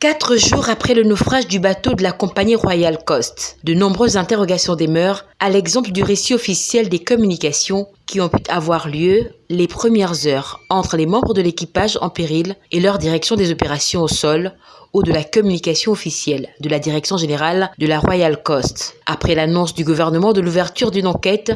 Quatre jours après le naufrage du bateau de la compagnie Royal Coast, de nombreuses interrogations demeurent, à l'exemple du récit officiel des communications qui ont pu avoir lieu les premières heures entre les membres de l'équipage en péril et leur direction des opérations au sol ou de la communication officielle de la direction générale de la Royal Coast. Après l'annonce du gouvernement de l'ouverture d'une enquête,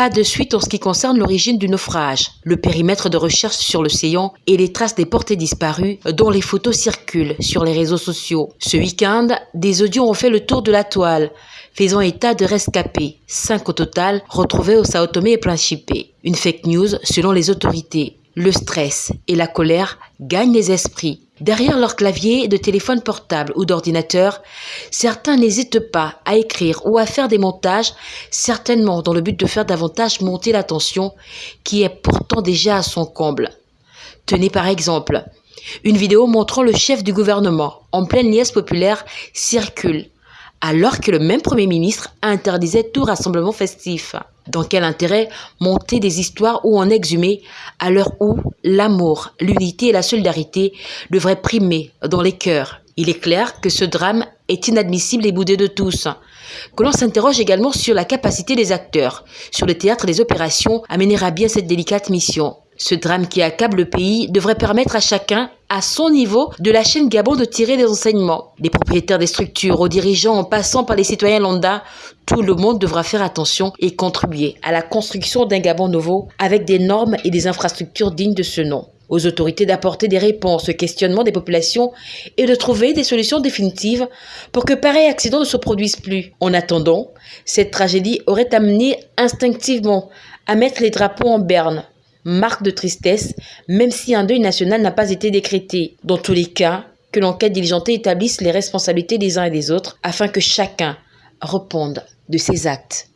pas de suite en ce qui concerne l'origine du naufrage, le périmètre de recherche sur l'océan et les traces des portées disparues dont les photos circulent sur les réseaux sociaux. Ce week-end, des audios ont fait le tour de la toile, faisant état de rescapés, cinq au total, retrouvés au Sao Tomé et Principe. Une fake news selon les autorités. Le stress et la colère gagnent les esprits. Derrière leur clavier de téléphone portable ou d'ordinateur, certains n'hésitent pas à écrire ou à faire des montages, certainement dans le but de faire davantage monter la tension qui est pourtant déjà à son comble. Tenez par exemple, une vidéo montrant le chef du gouvernement en pleine liesse populaire circule alors que le même Premier ministre interdisait tout rassemblement festif. Dans quel intérêt monter des histoires ou en exhumer à l'heure où l'amour, l'unité et la solidarité devraient primer dans les cœurs? Il est clair que ce drame est inadmissible et boudé de tous. Que l'on s'interroge également sur la capacité des acteurs, sur le théâtre des opérations à mener à bien cette délicate mission. Ce drame qui accable le pays devrait permettre à chacun, à son niveau, de la chaîne Gabon de tirer des enseignements. Des propriétaires des structures, aux dirigeants, en passant par les citoyens lambda, tout le monde devra faire attention et contribuer à la construction d'un Gabon nouveau avec des normes et des infrastructures dignes de ce nom aux autorités d'apporter des réponses au questionnement des populations et de trouver des solutions définitives pour que pareil accident ne se produise plus. En attendant, cette tragédie aurait amené instinctivement à mettre les drapeaux en berne, marque de tristesse, même si un deuil national n'a pas été décrété. Dans tous les cas, que l'enquête diligentée établisse les responsabilités des uns et des autres afin que chacun réponde de ses actes.